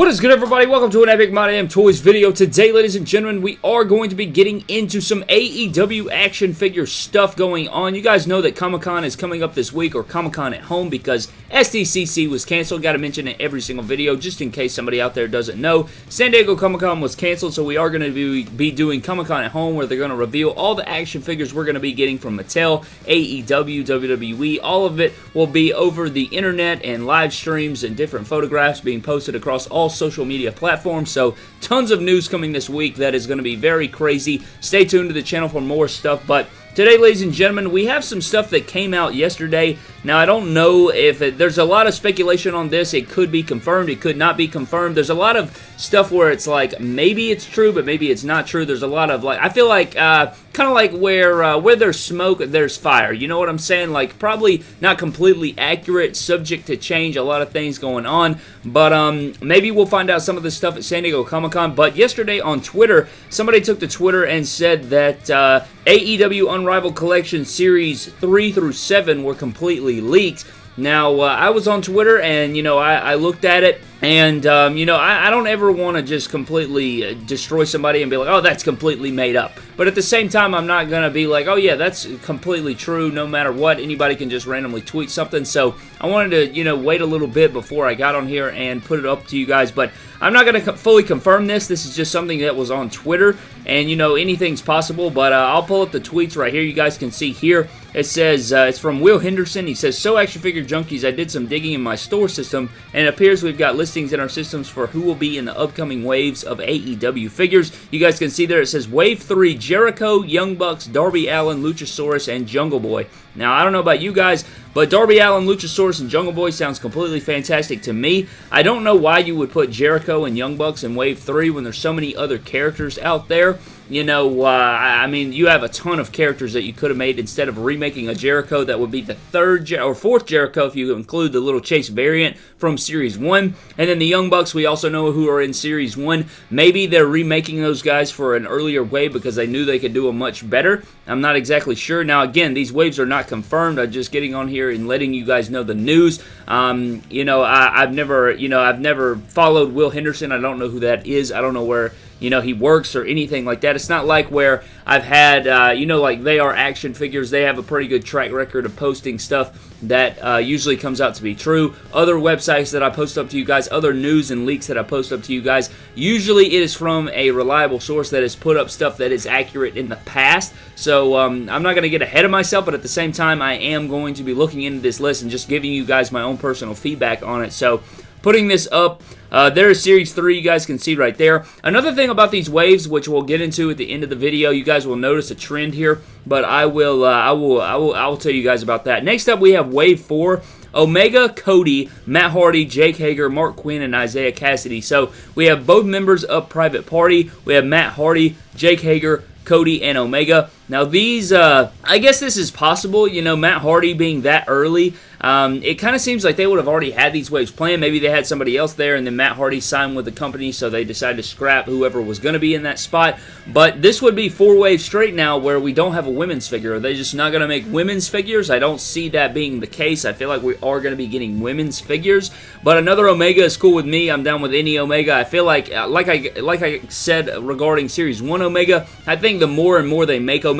What is good everybody? Welcome to an Epic My Toys video. Today, ladies and gentlemen, we are going to be getting into some AEW action figure stuff going on. You guys know that Comic-Con is coming up this week, or Comic-Con at home, because SDCC was canceled. Got to mention it every single video, just in case somebody out there doesn't know. San Diego Comic-Con was canceled, so we are going to be, be doing Comic-Con at home, where they're going to reveal all the action figures we're going to be getting from Mattel, AEW, WWE. All of it will be over the internet and live streams and different photographs being posted across all social media platforms. So tons of news coming this week that is going to be very crazy. Stay tuned to the channel for more stuff. But Today, ladies and gentlemen, we have some stuff that came out yesterday. Now, I don't know if it, there's a lot of speculation on this. It could be confirmed. It could not be confirmed. There's a lot of stuff where it's like maybe it's true, but maybe it's not true. There's a lot of like I feel like uh, kind of like where uh, where there's smoke, there's fire. You know what I'm saying? Like probably not completely accurate, subject to change. A lot of things going on, but um, maybe we'll find out some of this stuff at San Diego Comic Con. But yesterday on Twitter, somebody took to Twitter and said that uh, AEW Unrivaled Collection Series 3 through 7 were completely leaked. Now, uh, I was on Twitter and, you know, I, I looked at it and, um, you know, I, I don't ever want to just completely uh, destroy somebody and be like, oh, that's completely made up. But at the same time, I'm not going to be like, oh, yeah, that's completely true no matter what. Anybody can just randomly tweet something. So I wanted to, you know, wait a little bit before I got on here and put it up to you guys. But I'm not going to fully confirm this. This is just something that was on Twitter. And, you know, anything's possible. But uh, I'll pull up the tweets right here. You guys can see here. It says, uh, it's from Will Henderson. He says, So Action Figure Junkies, I did some digging in my store system, and it appears we've got listings in our systems for who will be in the upcoming waves of AEW figures. You guys can see there it says Wave 3, Jericho, Young Bucks, Darby Allin, Luchasaurus, and Jungle Boy. Now, I don't know about you guys, but Darby Allin, Luchasaurus, and Jungle Boy sounds completely fantastic to me. I don't know why you would put Jericho and Young Bucks in Wave 3 when there's so many other characters out there. You know, uh, I mean, you have a ton of characters that you could have made instead of remaking a Jericho that would be the third Jer or fourth Jericho if you include the little Chase variant from Series 1. And then the Young Bucks, we also know who are in Series 1. Maybe they're remaking those guys for an earlier wave because they knew they could do them much better. I'm not exactly sure. Now, again, these waves are not confirmed. I'm just getting on here and letting you guys know the news. Um, you know, I, I've never, you know, I've never followed Will Henderson. I don't know who that is. I don't know where you know, he works or anything like that. It's not like where I've had, uh, you know, like they are action figures. They have a pretty good track record of posting stuff that uh, usually comes out to be true. Other websites that I post up to you guys, other news and leaks that I post up to you guys, usually it is from a reliable source that has put up stuff that is accurate in the past. So um, I'm not going to get ahead of myself, but at the same time, I am going to be looking into this list and just giving you guys my own personal feedback on it. So putting this up. Uh, there is Series 3, you guys can see right there. Another thing about these waves, which we'll get into at the end of the video, you guys will notice a trend here, but I will, uh, I will, I will, I will tell you guys about that. Next up, we have Wave 4. Omega, Cody, Matt Hardy, Jake Hager, Marq Quen, and Isiah Kassidy. So we have both members of Private Party. We have Matt Hardy, Jake Hager, Cody, and Omega. Now these, uh, I guess this is possible, you know, Matt Hardy being that early, um, it kind of seems like they would have already had these waves planned. Maybe they had somebody else there, and then Matt Hardy signed with the company, so they decided to scrap whoever was going to be in that spot. But this would be four waves straight now where we don't have a women's figure. Are they just not going to make women's figures? I don't see that being the case. I feel like we are going to be getting women's figures. But another Omega is cool with me. I'm down with any Omega. I feel like, uh, like I like I said regarding Series 1 Omega, I think the more and more they make Omega,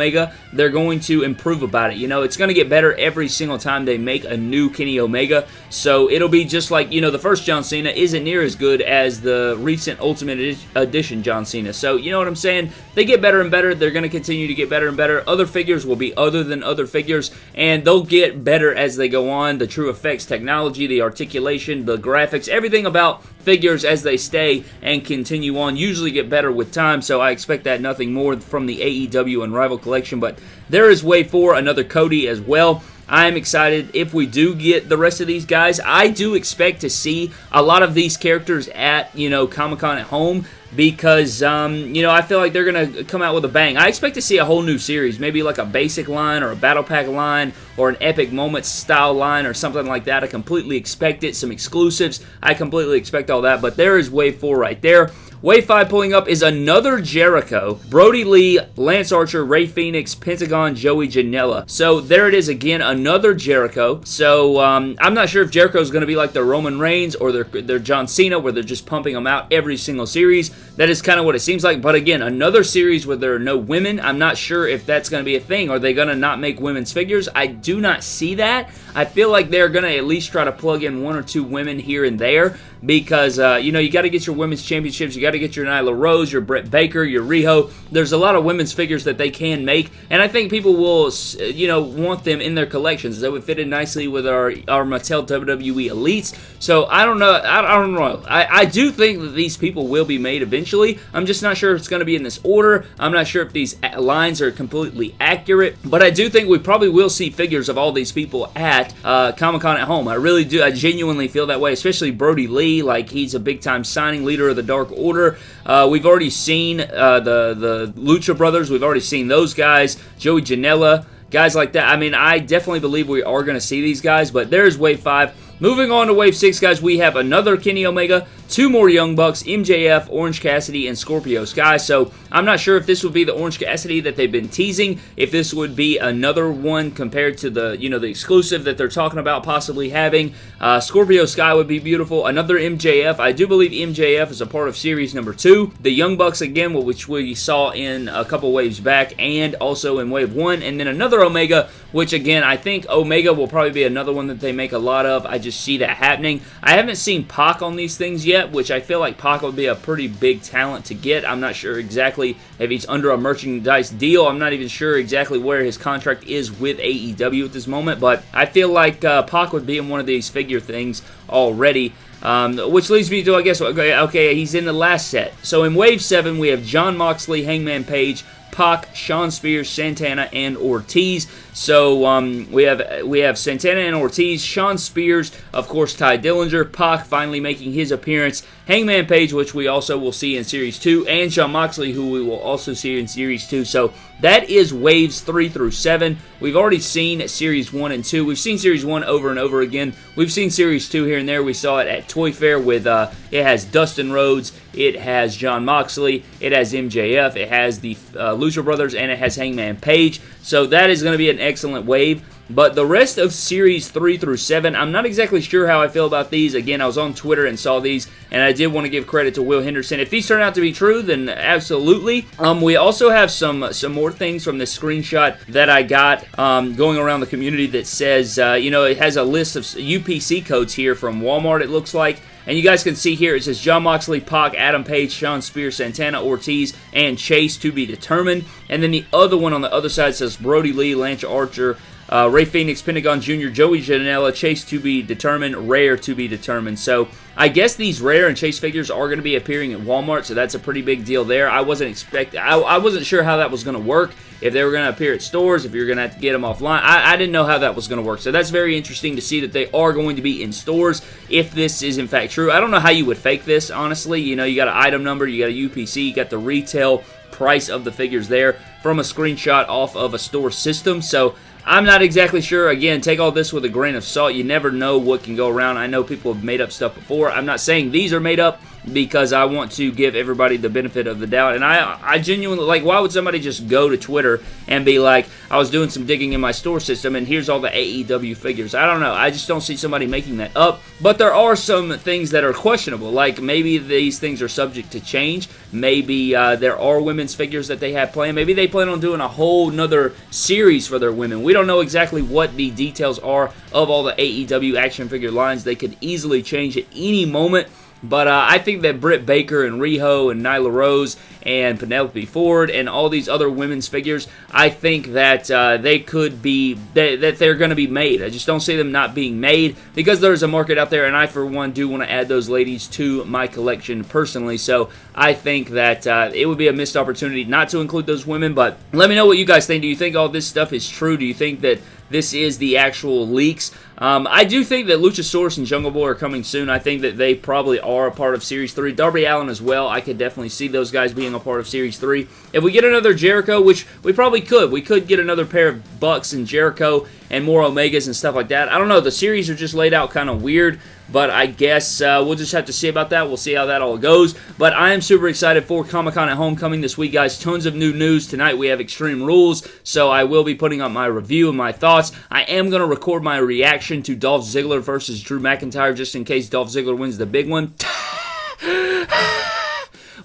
they're going to improve about it. You know, it's going to get better every single time they make a new Kenny Omega. So it'll be just like, you know, the first John Cena isn't near as good as the recent Ultimate Edition John Cena. So, you know what I'm saying? They get better and better. They're going to continue to get better and better. Other figures will be other than other figures, and they'll get better as they go on. The TrueFX technology, the articulation, the graphics, everything about figures as they stay and continue on usually get better with time, so I expect that nothing more from the AEW Unrivaled collection, but there is way for another Cody as well. I am excited if we do get the rest of these guys. I do expect to see a lot of these characters at, you know, Comic-Con at home because, um, you know, I feel like they're going to come out with a bang. I expect to see a whole new series, maybe like a basic line or a battle pack line or an epic moments style line or something like that. I completely expect it. Some exclusives. I completely expect all that, but there is Wave 4 right there. Wave 5 pulling up is another Jericho, Brodie Lee, Lance Archer, Rey Fenix, Pentagon, Joey Janela. So there it is again, another Jericho. So um, I'm not sure if Jericho is going to be like the Roman Reigns or their, their John Cena, where they're just pumping them out every single series. That is kind of what it seems like. But again, another series where there are no women. I'm not sure if that's going to be a thing. Are they going to not make women's figures? I do not see that. I feel like they're going to at least try to plug in one or two women here and there because uh, you know you got to get your women's championships, you got to get your Nyla Rose, your Britt Baker, your Riho. There's a lot of women's figures that they can make, and I think people will you know want them in their collections. They would fit in nicely with our our Mattel WWE Elites. So I don't know. I, I don't know. I, I do think that these people will be made eventually. I'm just not sure if it's going to be in this order. I'm not sure if these lines are completely accurate, but I do think we probably will see figures of all these people at uh, Comic Con at home. I really do. I genuinely feel that way, especially Brodie Lee like he's a big time signing leader of the Dark Order. Uh, we've already seen uh, the the Lucha Brothers. We've already seen those guys. Joey Janela, guys like that. I mean, I definitely believe we are going to see these guys. But there's Wave Five. Moving on to Wave 6, guys, we have another Kenny Omega, two more Young Bucks, MJF, Orange Cassidy, and Scorpio Sky. So I'm not sure if this would be the Orange Cassidy that they've been teasing, if this would be another one compared to the, you know, the exclusive that they're talking about possibly having. Uh, Scorpio Sky would be beautiful. Another MJF. I do believe MJF is a part of series number two. The Young Bucks, again, which we saw in a couple waves back, and also in wave one. And then another Omega, which, again, I think Omega will probably be another one that they make a lot of. I just see that happening. I haven't seen Pac on these things yet, which I feel like Pac would be a pretty big talent to get. I'm not sure exactly if he's under a merchandise deal. I'm not even sure exactly where his contract is with AEW at this moment, but I feel like uh, Pac would be in one of these figure things already. Um, which leads me to, I guess, okay, okay, he's in the last set. So in Wave 7, we have Jon Moxley, Hangman Page, Pac, Shawn Spears, Santana, and Ortiz. So um, we have we have Santana and Ortiz, Shawn Spears, of course Tye Dillinger, Pac finally making his appearance, Hangman Page, which we also will see in Series 2, and Jon Moxley, who we will also see in Series 2. So that is Waves 3 through 7. We've already seen Series 1 and 2. We've seen Series 1 over and over again. We've seen Series 2 here and there. We saw it at Toy Fair with, uh, it has Dustin Rhodes, it has Jon Moxley, it has MJF, it has the uh, Lucha Brothers, and it has Hangman Page. So that is going to be an excellent wave. But the rest of Series 3 through 7, I'm not exactly sure how I feel about these. Again, I was on Twitter and saw these, and I did want to give credit to Will Henderson. If these turn out to be true, then absolutely. Um, we also have some some more things from this screenshot that I got um, going around the community that says, uh, you know, it has a list of UPC codes here from Walmart, it looks like. And you guys can see here, it says Jon Moxley, Pac, Adam Page, Shawn Spears, Santana, Ortiz, and Chase to be determined. And then the other one on the other side says Brodie Lee, Lance Archer, uh, Rey Fenix, Pentagon Jr., Joey Janela, Chase to be determined, Rare to be determined. So I guess these Rare and Chase figures are going to be appearing at Walmart, so that's a pretty big deal there. I wasn't expecting, I, I wasn't sure how that was going to work. If they were going to appear at stores, if you're going to have to get them offline, I, I didn't know how that was going to work. So that's very interesting to see that they are going to be in stores if this is in fact true. I don't know how you would fake this, honestly. You know, you got an item number, you got a UPC, you got the retail price of the figures there from a screenshot off of a store system. So I'm not exactly sure. Again, take all this with a grain of salt. You never know what can go around. I know people have made up stuff before. I'm not saying these are made up because I want to give everybody the benefit of the doubt. And I, I genuinely, like, why would somebody just go to Twitter and be like, I was doing some digging in my store system and here's all the AEW figures? I don't know. I just don't see somebody making that up. But there are some things that are questionable. Like, maybe these things are subject to change. Maybe uh, there are women's figures that they have planned. Maybe they plan on doing a whole nother series for their women. We don't know exactly what the details are of all the AEW action figure lines. They could easily change at any moment. But uh, I think that Britt Baker and Riho and Nyla Rose and Penelope Ford and all these other women's figures, I think that uh, they could be, that, they're going to be made. I just don't see them not being made because there's a market out there, and I, for one, do want to add those ladies to my collection personally. So I think that uh, it would be a missed opportunity not to include those women. But let me know what you guys think. Do you think all this stuff is true? Do you think that this is the actual leaks. Um, I do think that Luchasaurus and Jungle Boy are coming soon. I think that they probably are a part of Series 3. Darby Allin as well. I could definitely see those guys being a part of Series 3. If we get another Jericho, which we probably could, we could get another pair of Bucks and Jericho and more Omegas and stuff like that. I don't know. The series are just laid out kind of weird. But I guess uh, we'll just have to see about that. We'll see how that all goes. But I am super excited for Comic Con at Homecoming this week, guys. Tons of new news tonight. We have Extreme Rules, so I will be putting up my review and my thoughts. I am going to record my reaction to Dolph Ziggler versus Drew McIntyre just in case Dolph Ziggler wins the big one.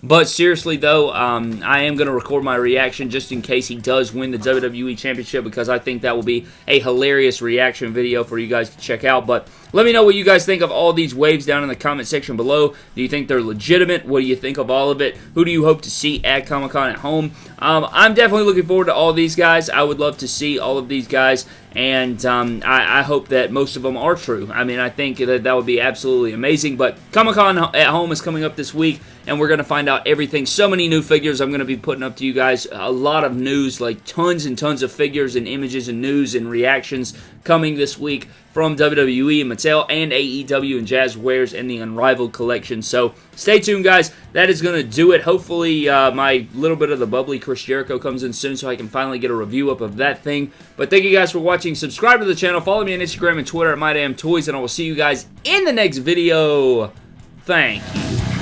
But seriously, though, um, I am going to record my reaction just in case he does win the WWE Championship because I think that will be a hilarious reaction video for you guys to check out. But let me know what you guys think of all these waves down in the comment section below. Do you think they're legitimate? What do you think of all of it? Who do you hope to see at Comic Con at home? Um, I'm definitely looking forward to all these guys. I would love to see all of these guys, and um, I, I, hope that most of them are true. I mean, I think that that would be absolutely amazing. But Comic Con at home is coming up this week, and we're going to find out everything. So many new figures I'm going to be putting up to you guys. A lot of news, like tons and tons of figures and images and news and reactions coming this week from WWE and Mattel and AEW and Jazwares and the Unrivaled collection. So stay tuned, guys. That is going to do it. Hopefully, uh, my little bit of the bubbly Chris Jericho comes in soon so I can finally get a review up of that thing. But thank you guys for watching. Subscribe to the channel. Follow me on Instagram and Twitter at MyDamnToys, and I will see you guys in the next video. Thank you.